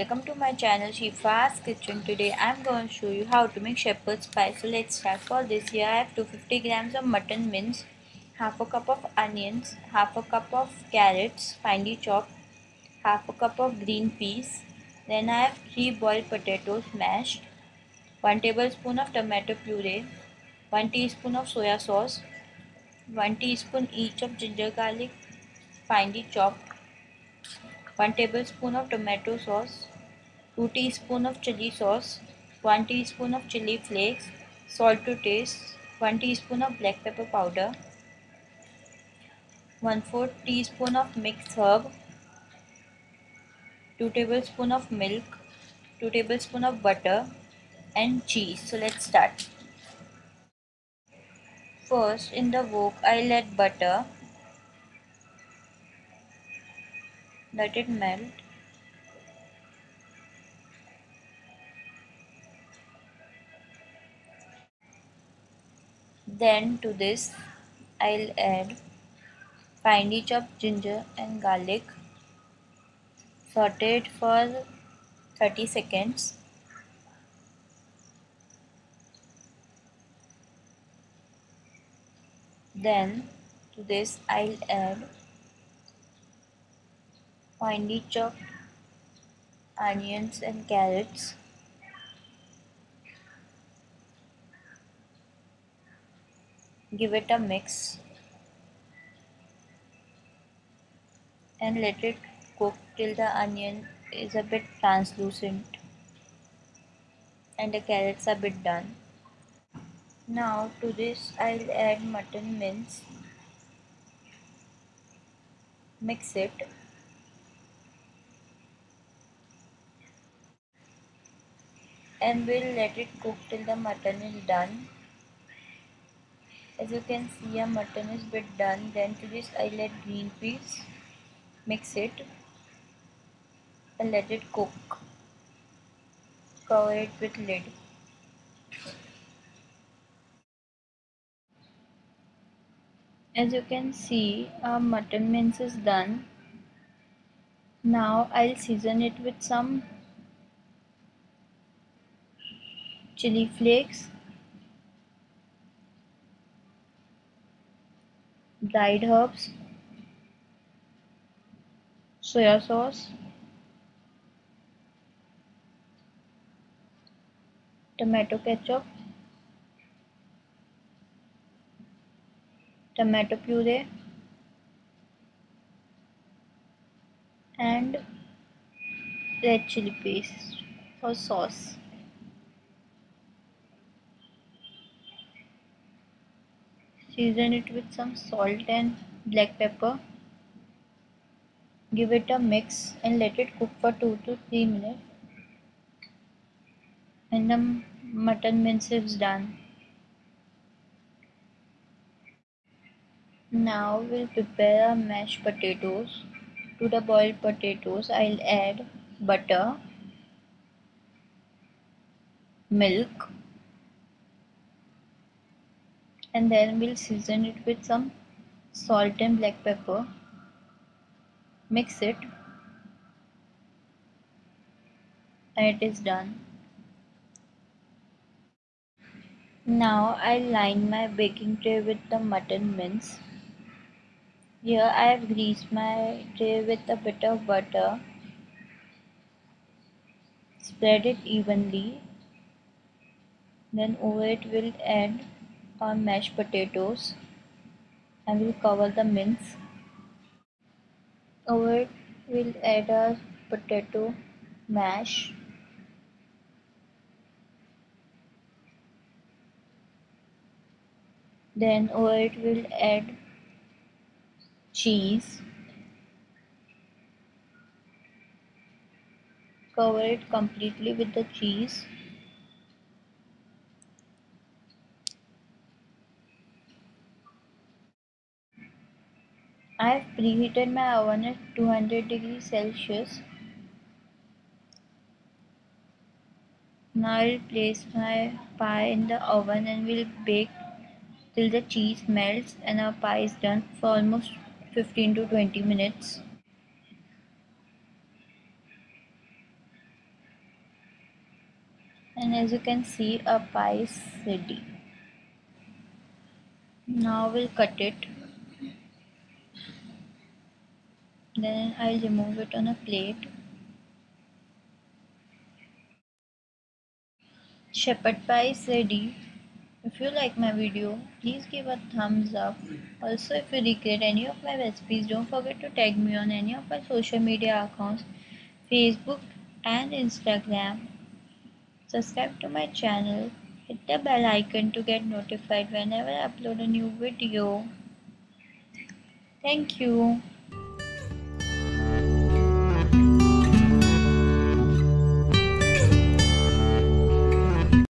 Welcome to my channel Shifa's Kitchen. Today I'm going to show you how to make shepherd's pie. So let's start. For this here I have 250 grams of mutton mince, half a cup of onions, half a cup of carrots finely chopped, half a cup of green peas. Then I have 3 boiled potatoes mashed, 1 tablespoon of tomato puree, 1 teaspoon of soya sauce, 1 teaspoon each of ginger garlic finely chopped, 1 tablespoon of tomato sauce, 2 teaspoon of chili sauce, 1 teaspoon of chili flakes, salt to taste, 1 teaspoon of black pepper powder, 1 4 teaspoon of mixed herb, 2 tablespoon of milk, 2 tablespoon of butter and cheese. So let's start. First in the wok I'll add butter let it melt then to this I'll add finely chopped ginger and garlic saute it for 30 seconds. Then to this I'll add finely chopped onions and carrots give it a mix and let it cook till the onion is a bit translucent and the carrots are a bit done. Now to this I'll add mutton mince. Mix it. And we'll let it cook till the mutton is done as you can see our mutton is bit done. Then to this I let green peas mix it. And let it cook. Cover it with lid. As you can see our mutton mince is done. Now I'll season it with some chili flakes, dried herbs, soya sauce, tomato ketchup, tomato puree and red chili paste or sauce. Season it with some salt and black pepper. Give it a mix and let it cook for 2 to 3 minutes. And the mutton mince is done. Now we'll prepare mashed potatoes. To the boiled potatoes I'll add butter, milk, and then we'll season it with some salt and black pepper. Mix it. And it is done. Now I'll line my baking tray with the mutton mince. Here I have greased my tray with a bit of butter. Spread it evenly. Then over it we'll add our mashed potatoes and we'll cover the mince. Over it we'll add our potato mash. Then over it we'll add cheese. Cover it completely with the cheese I have preheated my oven at 200 degrees Celsius. Now I'll place my pie in the oven and we'll bake till the cheese melts and our pie is done for almost 15 to 20 minutes. and as you can see a pie is ready now we'll cut it then I'll remove it on a plate. Shepherd pie is ready. If you like my video please give a thumbs up. Also if you recreate any of my recipes don't forget to tag me on any of my social media accounts facebook and instagram. Subscribe to my channel. Hit the bell icon to get notified whenever i upload a new video. Thank you